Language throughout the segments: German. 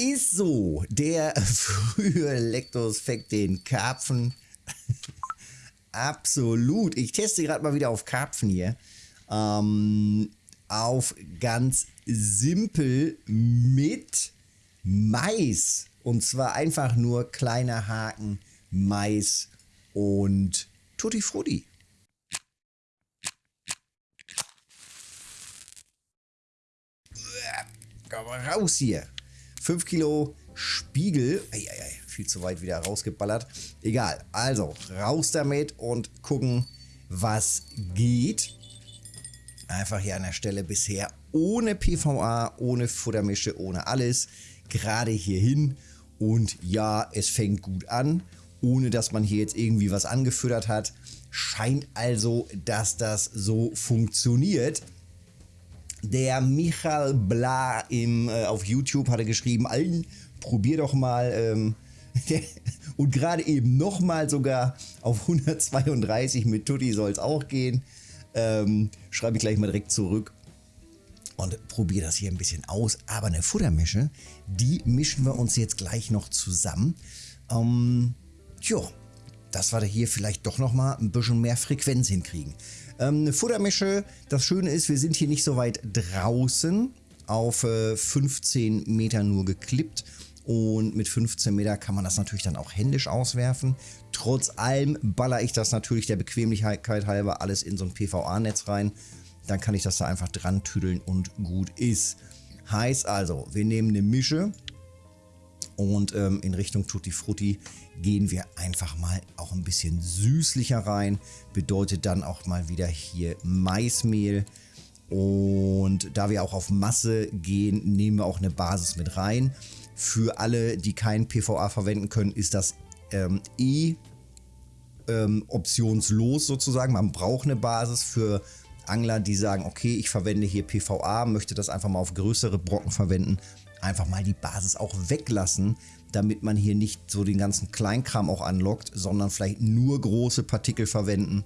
ist so. Der frühe Lectosfekt den Karpfen. Absolut. Ich teste gerade mal wieder auf Karpfen hier. Ähm, auf ganz simpel mit Mais. Und zwar einfach nur kleiner Haken, Mais und Tutti Frutti. Komm raus hier. 5 Kilo Spiegel. Eieiei, viel zu weit wieder rausgeballert. Egal, also raus damit und gucken, was geht. Einfach hier an der Stelle bisher ohne PVA, ohne Futtermische, ohne alles. Gerade hier hin. Und ja, es fängt gut an, ohne dass man hier jetzt irgendwie was angefüttert hat. Scheint also, dass das so funktioniert. Der Michael Bla im, äh, auf YouTube hatte geschrieben, allen probier doch mal ähm, und gerade eben nochmal sogar auf 132 mit Tutti soll es auch gehen. Ähm, schreibe ich gleich mal direkt zurück und probiere das hier ein bisschen aus. Aber eine Futtermische, die mischen wir uns jetzt gleich noch zusammen. Ähm, tja, dass wir hier vielleicht doch nochmal ein bisschen mehr Frequenz hinkriegen. Ähm, eine Futtermische, das Schöne ist, wir sind hier nicht so weit draußen, auf äh, 15 Meter nur geklippt. Und mit 15 Meter kann man das natürlich dann auch händisch auswerfen. Trotz allem baller ich das natürlich der Bequemlichkeit halber alles in so ein PVA-Netz rein. Dann kann ich das da einfach dran tüdeln und gut ist. Heißt also, wir nehmen eine Mische und ähm, in Richtung Tutti Frutti gehen wir einfach mal auch ein bisschen süßlicher rein. Bedeutet dann auch mal wieder hier Maismehl. Und da wir auch auf Masse gehen, nehmen wir auch eine Basis mit rein. Für alle, die kein PVA verwenden können, ist das ähm, eh ähm, optionslos sozusagen. Man braucht eine Basis für Angler, die sagen, okay, ich verwende hier PVA, möchte das einfach mal auf größere Brocken verwenden. Einfach mal die Basis auch weglassen, damit man hier nicht so den ganzen Kleinkram auch anlockt, sondern vielleicht nur große Partikel verwenden,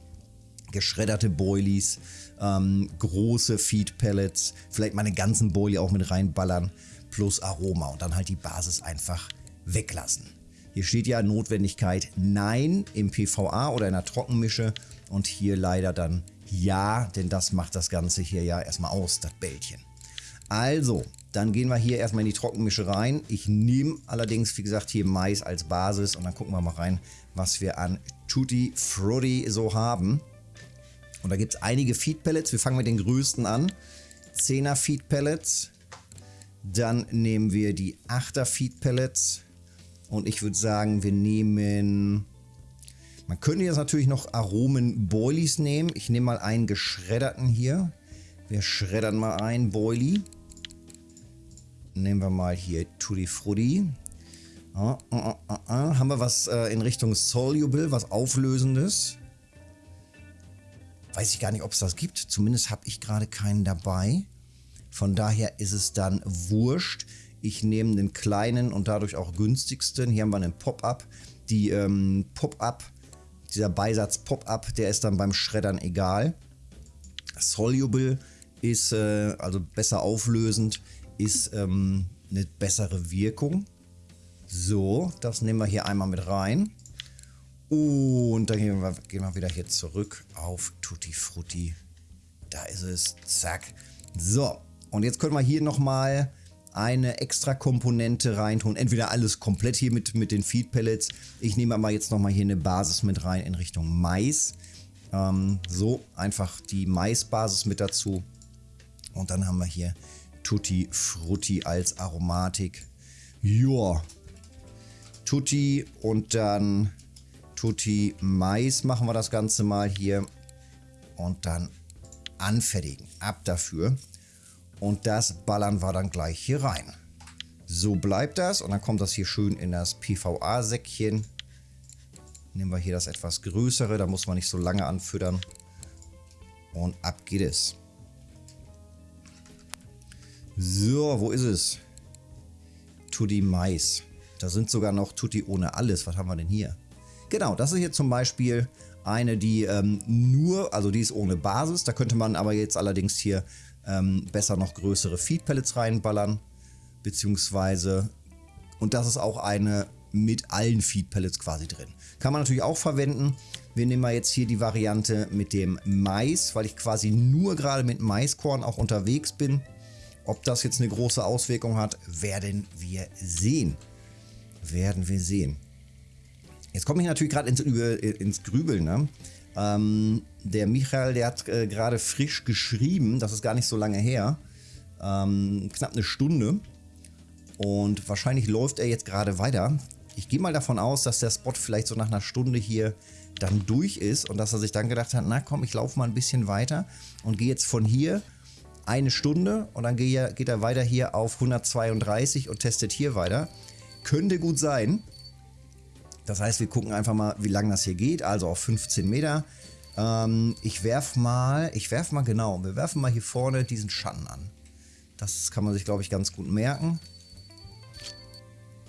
geschredderte Boilies, ähm, große Feed Pellets, vielleicht mal einen ganzen Boilie auch mit reinballern, plus Aroma und dann halt die Basis einfach weglassen. Hier steht ja Notwendigkeit Nein im PVA oder in der Trockenmische und hier leider dann Ja, denn das macht das Ganze hier ja erstmal aus, das Bällchen. Also, dann gehen wir hier erstmal in die Trockenmische rein. Ich nehme allerdings, wie gesagt, hier Mais als Basis und dann gucken wir mal rein, was wir an Tutti Frutti so haben. Und da gibt es einige Feed Pellets. Wir fangen mit den größten an. 10er Feed Pellets. Dann nehmen wir die 8er Feed Pellets. Und ich würde sagen, wir nehmen... Man könnte jetzt natürlich noch Aromen Boilies nehmen. Ich nehme mal einen geschredderten hier. Wir schreddern mal ein Boilie. Nehmen wir mal hier Tutti Frutti. Ah, ah, ah, ah, Haben wir was äh, in Richtung Soluble, was Auflösendes? Weiß ich gar nicht, ob es das gibt. Zumindest habe ich gerade keinen dabei. Von daher ist es dann wurscht. Ich nehme den kleinen und dadurch auch günstigsten. Hier haben wir einen Pop-Up. Die ähm, Pop-Up, dieser Beisatz Pop-Up, der ist dann beim Schreddern egal. Soluble ist äh, also besser auflösend ist ähm, eine bessere Wirkung. So, das nehmen wir hier einmal mit rein. Und dann gehen wir, gehen wir wieder hier zurück auf Tutti Frutti. Da ist es. Zack. So, und jetzt können wir hier nochmal eine extra Komponente reintun. Entweder alles komplett hier mit, mit den Feed Pellets. Ich nehme aber jetzt nochmal hier eine Basis mit rein in Richtung Mais. Ähm, so, einfach die Maisbasis mit dazu. Und dann haben wir hier Tutti Frutti als Aromatik. Joa. Tutti und dann Tutti Mais machen wir das Ganze mal hier. Und dann anfertigen. Ab dafür. Und das ballern wir dann gleich hier rein. So bleibt das. Und dann kommt das hier schön in das PVA-Säckchen. Nehmen wir hier das etwas größere. Da muss man nicht so lange anfüttern. Und ab geht es. So, wo ist es? Tutti Mais. Da sind sogar noch Tutti ohne alles. Was haben wir denn hier? Genau, das ist hier zum Beispiel eine, die ähm, nur, also die ist ohne Basis. Da könnte man aber jetzt allerdings hier ähm, besser noch größere Feed Pellets reinballern. Beziehungsweise Und das ist auch eine mit allen Feed Pellets quasi drin. Kann man natürlich auch verwenden. Wir nehmen mal jetzt hier die Variante mit dem Mais, weil ich quasi nur gerade mit Maiskorn auch unterwegs bin. Ob das jetzt eine große Auswirkung hat, werden wir sehen. Werden wir sehen. Jetzt komme ich natürlich gerade ins, ins Grübeln. Ne? Ähm, der Michael, der hat äh, gerade frisch geschrieben, das ist gar nicht so lange her, ähm, knapp eine Stunde. Und wahrscheinlich läuft er jetzt gerade weiter. Ich gehe mal davon aus, dass der Spot vielleicht so nach einer Stunde hier dann durch ist und dass er sich dann gedacht hat, na komm, ich laufe mal ein bisschen weiter und gehe jetzt von hier eine Stunde und dann geht er weiter hier auf 132 und testet hier weiter. Könnte gut sein. Das heißt, wir gucken einfach mal, wie lange das hier geht. Also auf 15 Meter. Ähm, ich werfe mal, ich werfe mal genau, wir werfen mal hier vorne diesen Schatten an. Das kann man sich, glaube ich, ganz gut merken.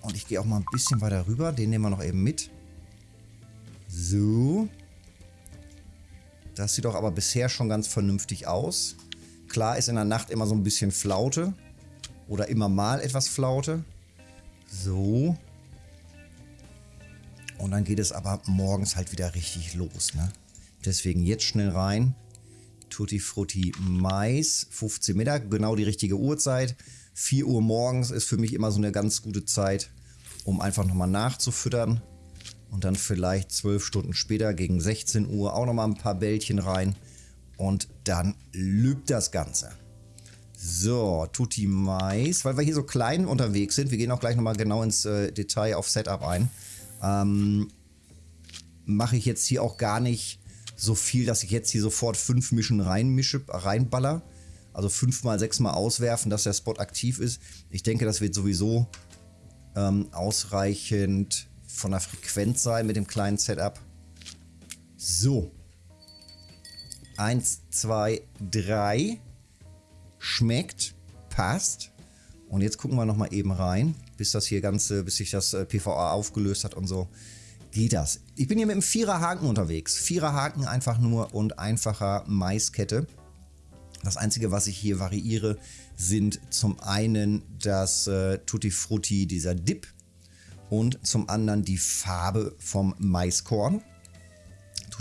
Und ich gehe auch mal ein bisschen weiter rüber. Den nehmen wir noch eben mit. So. Das sieht doch aber bisher schon ganz vernünftig aus. Klar ist in der Nacht immer so ein bisschen Flaute. Oder immer mal etwas Flaute. So. Und dann geht es aber morgens halt wieder richtig los. Ne? Deswegen jetzt schnell rein. Tutti Frutti Mais, 15 Mittag, genau die richtige Uhrzeit. 4 Uhr morgens ist für mich immer so eine ganz gute Zeit, um einfach nochmal nachzufüttern. Und dann vielleicht 12 Stunden später gegen 16 Uhr auch nochmal ein paar Bällchen rein. Und dann lübt das Ganze. So, Tutti Mais, weil wir hier so klein unterwegs sind. Wir gehen auch gleich nochmal genau ins äh, Detail auf Setup ein. Ähm, mache ich jetzt hier auch gar nicht so viel, dass ich jetzt hier sofort fünf Mischen reinmische, reinballer. Also fünfmal, sechsmal auswerfen, dass der Spot aktiv ist. Ich denke, das wird sowieso ähm, ausreichend von der Frequenz sein mit dem kleinen Setup. So. Eins, zwei, drei. Schmeckt. Passt. Und jetzt gucken wir nochmal eben rein, bis das hier ganze, bis sich das äh, PVA aufgelöst hat und so. Geht das. Ich bin hier mit einem Viererhaken unterwegs. Viererhaken einfach nur und einfacher Maiskette. Das Einzige, was ich hier variiere, sind zum einen das äh, Tutti Frutti, dieser Dip und zum anderen die Farbe vom Maiskorn.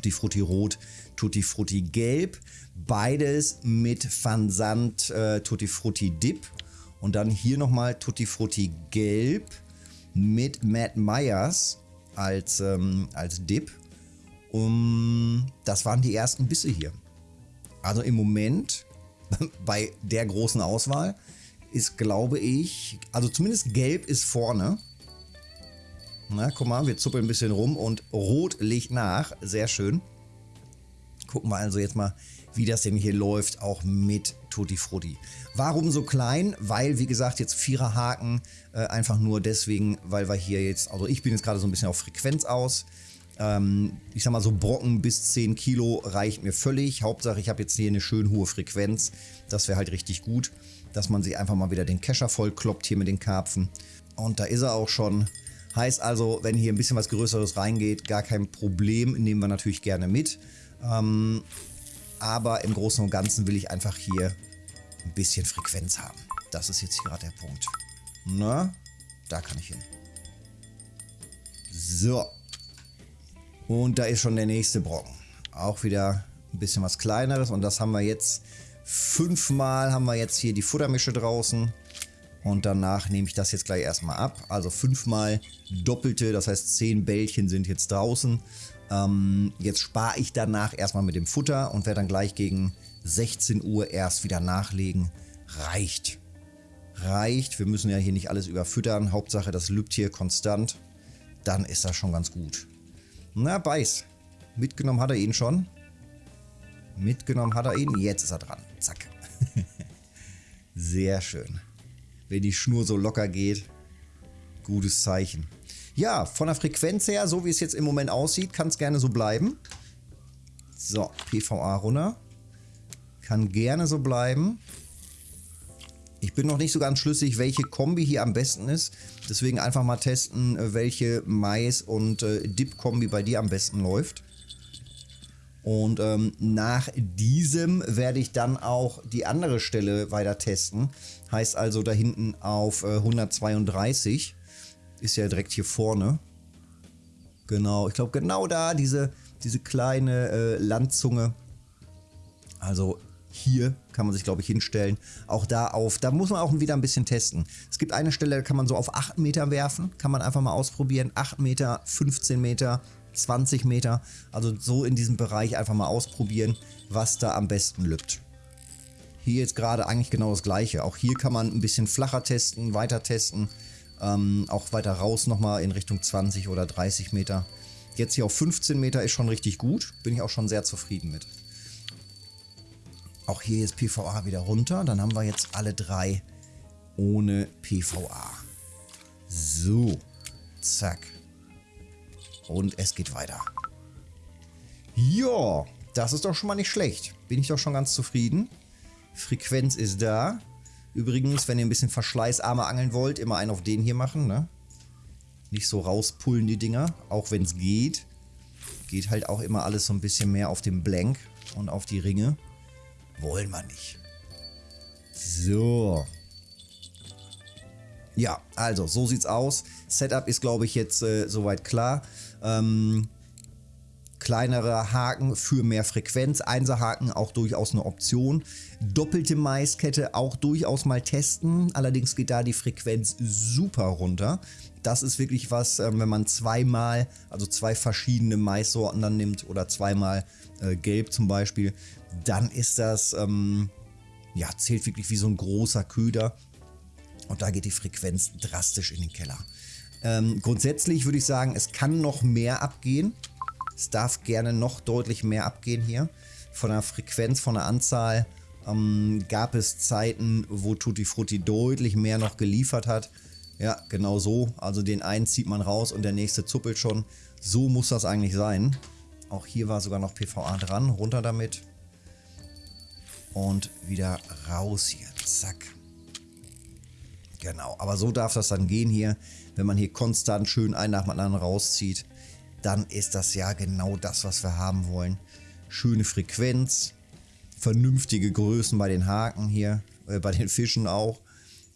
Tutti Frutti Rot, Tutti Frutti Gelb. Beides mit Fansand äh, Tutti Frutti Dip. Und dann hier nochmal Tutti Frutti Gelb mit Matt Myers als, ähm, als Dip. Um, das waren die ersten Bisse hier. Also im Moment bei der großen Auswahl ist, glaube ich, also zumindest gelb ist vorne. Na, guck mal, wir zuppeln ein bisschen rum und rot legt nach. Sehr schön. Gucken wir also jetzt mal, wie das denn hier läuft, auch mit Tutti Frutti. Warum so klein? Weil, wie gesagt, jetzt vierer Haken, äh, einfach nur deswegen, weil wir hier jetzt, also ich bin jetzt gerade so ein bisschen auf Frequenz aus. Ähm, ich sag mal so Brocken bis 10 Kilo reicht mir völlig. Hauptsache, ich habe jetzt hier eine schön hohe Frequenz. Das wäre halt richtig gut, dass man sich einfach mal wieder den Kescher vollkloppt hier mit den Karpfen. Und da ist er auch schon. Heißt also, wenn hier ein bisschen was Größeres reingeht, gar kein Problem, nehmen wir natürlich gerne mit. Ähm, aber im Großen und Ganzen will ich einfach hier ein bisschen Frequenz haben. Das ist jetzt gerade der Punkt. Na, da kann ich hin. So. Und da ist schon der nächste Brocken. Auch wieder ein bisschen was kleineres. Und das haben wir jetzt fünfmal haben wir jetzt hier die Futtermische draußen. Und danach nehme ich das jetzt gleich erstmal ab. Also fünfmal doppelte, das heißt zehn Bällchen sind jetzt draußen. Ähm, jetzt spare ich danach erstmal mit dem Futter und werde dann gleich gegen 16 Uhr erst wieder nachlegen. Reicht. Reicht. Wir müssen ja hier nicht alles überfüttern. Hauptsache, das lübt hier konstant. Dann ist das schon ganz gut. Na, beiß. Mitgenommen hat er ihn schon. Mitgenommen hat er ihn. Jetzt ist er dran. Zack. Sehr schön. Wenn die Schnur so locker geht, gutes Zeichen. Ja, von der Frequenz her, so wie es jetzt im Moment aussieht, kann es gerne so bleiben. So, PVA runter. Kann gerne so bleiben. Ich bin noch nicht so ganz schlüssig, welche Kombi hier am besten ist. Deswegen einfach mal testen, äh, welche Mais- und äh, Dip-Kombi bei dir am besten läuft. Und ähm, nach diesem werde ich dann auch die andere Stelle weiter testen. Heißt also da hinten auf äh, 132. ist ja direkt hier vorne. Genau, ich glaube genau da, diese, diese kleine äh, Landzunge. Also hier kann man sich, glaube ich, hinstellen. Auch da auf, da muss man auch wieder ein bisschen testen. Es gibt eine Stelle, da kann man so auf 8 Meter werfen. Kann man einfach mal ausprobieren. 8 Meter, 15 Meter, 20 Meter. Also so in diesem Bereich einfach mal ausprobieren, was da am besten lübt. Hier jetzt gerade eigentlich genau das gleiche. Auch hier kann man ein bisschen flacher testen, weiter testen. Ähm, auch weiter raus nochmal in Richtung 20 oder 30 Meter. Jetzt hier auf 15 Meter ist schon richtig gut. Bin ich auch schon sehr zufrieden mit. Auch hier ist PVA wieder runter. Dann haben wir jetzt alle drei ohne PVA. So. Zack. Und es geht weiter. Ja, das ist doch schon mal nicht schlecht. Bin ich doch schon ganz zufrieden. Frequenz ist da. Übrigens, wenn ihr ein bisschen verschleißarmer angeln wollt, immer einen auf den hier machen. Ne? Nicht so rauspullen die Dinger, auch wenn es geht. Geht halt auch immer alles so ein bisschen mehr auf den Blank und auf die Ringe. Wollen wir nicht. So. Ja, also so sieht's aus. Setup ist, glaube ich, jetzt äh, soweit klar. Ähm, kleinere Haken für mehr Frequenz, Einserhaken auch durchaus eine Option. Doppelte Maiskette auch durchaus mal testen, allerdings geht da die Frequenz super runter. Das ist wirklich was, ähm, wenn man zweimal, also zwei verschiedene Maissorten dann nimmt oder zweimal äh, gelb zum Beispiel, dann ist das, ähm, ja, zählt wirklich wie so ein großer Köder. Und da geht die Frequenz drastisch in den Keller. Ähm, grundsätzlich würde ich sagen, es kann noch mehr abgehen. Es darf gerne noch deutlich mehr abgehen hier. Von der Frequenz, von der Anzahl ähm, gab es Zeiten, wo Tutti Frutti deutlich mehr noch geliefert hat. Ja, genau so. Also den einen zieht man raus und der nächste zuppelt schon. So muss das eigentlich sein. Auch hier war sogar noch PVA dran. Runter damit. Und wieder raus hier. Zack. Genau, aber so darf das dann gehen hier. Wenn man hier konstant schön einen nach dem anderen rauszieht, dann ist das ja genau das, was wir haben wollen. Schöne Frequenz, vernünftige Größen bei den Haken hier, äh, bei den Fischen auch.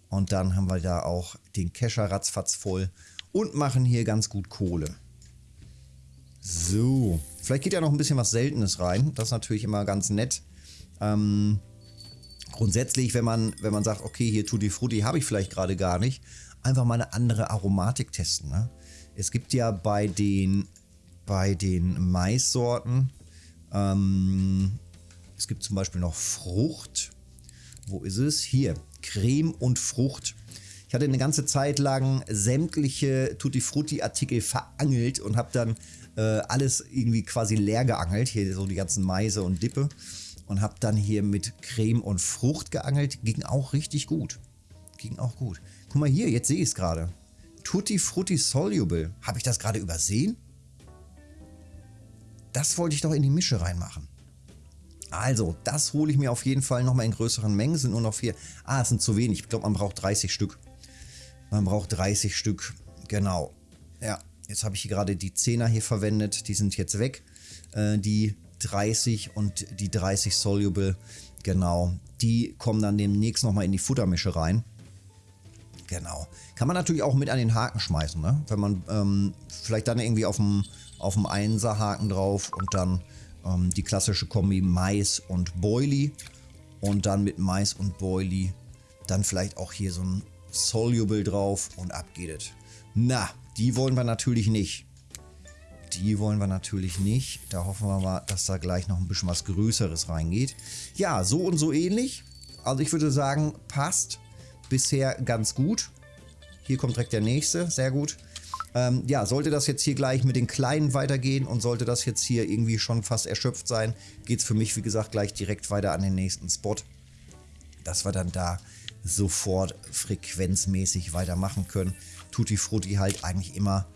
Und dann haben wir da auch den Kescher ratzfatz voll und machen hier ganz gut Kohle. So, vielleicht geht ja noch ein bisschen was Seltenes rein. Das ist natürlich immer ganz nett. Ähm, grundsätzlich, wenn man, wenn man sagt, okay, hier Tutti Frutti habe ich vielleicht gerade gar nicht, einfach mal eine andere Aromatik testen. Ne? Es gibt ja bei den, bei den Maissorten, ähm, es gibt zum Beispiel noch Frucht. Wo ist es? Hier, Creme und Frucht. Ich hatte eine ganze Zeit lang sämtliche Tutti Frutti Artikel verangelt und habe dann äh, alles irgendwie quasi leer geangelt. Hier so die ganzen Maise und Dippe und habe dann hier mit Creme und Frucht geangelt. Ging auch richtig gut. Ging auch gut. Guck mal hier, jetzt sehe ich es gerade. Tutti Frutti Soluble. Habe ich das gerade übersehen? Das wollte ich doch in die Mische reinmachen. Also, das hole ich mir auf jeden Fall nochmal in größeren Mengen. Sind nur noch vier. Ah, es sind zu wenig. Ich glaube, man braucht 30 Stück. Man braucht 30 Stück. Genau. Ja, jetzt habe ich hier gerade die 10er hier verwendet. Die sind jetzt weg. Äh, die 30 und die 30 Soluble, genau, die kommen dann demnächst nochmal in die Futtermische rein. Genau. Kann man natürlich auch mit an den Haken schmeißen, ne? Wenn man ähm, vielleicht dann irgendwie auf dem, auf dem Einser-Haken drauf und dann ähm, die klassische Kombi Mais und Boilie und dann mit Mais und Boilie dann vielleicht auch hier so ein Soluble drauf und ab geht es. Na, die wollen wir natürlich nicht. Die wollen wir natürlich nicht. Da hoffen wir mal, dass da gleich noch ein bisschen was Größeres reingeht. Ja, so und so ähnlich. Also ich würde sagen, passt bisher ganz gut. Hier kommt direkt der nächste, sehr gut. Ähm, ja, sollte das jetzt hier gleich mit den Kleinen weitergehen und sollte das jetzt hier irgendwie schon fast erschöpft sein, geht es für mich, wie gesagt, gleich direkt weiter an den nächsten Spot. Dass wir dann da sofort frequenzmäßig weitermachen können. Tutti Frutti halt eigentlich immer,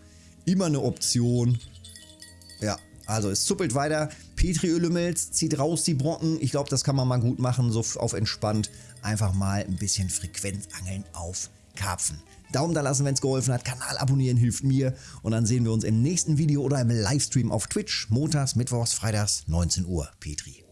immer eine Option. Ja, also es zuppelt weiter. Petriölümmels, zieht raus die Brocken. Ich glaube, das kann man mal gut machen, so auf entspannt. Einfach mal ein bisschen Frequenzangeln auf Karpfen. Daumen da lassen, wenn es geholfen hat. Kanal abonnieren hilft mir. Und dann sehen wir uns im nächsten Video oder im Livestream auf Twitch. Montags, Mittwochs, Freitags, 19 Uhr. Petri.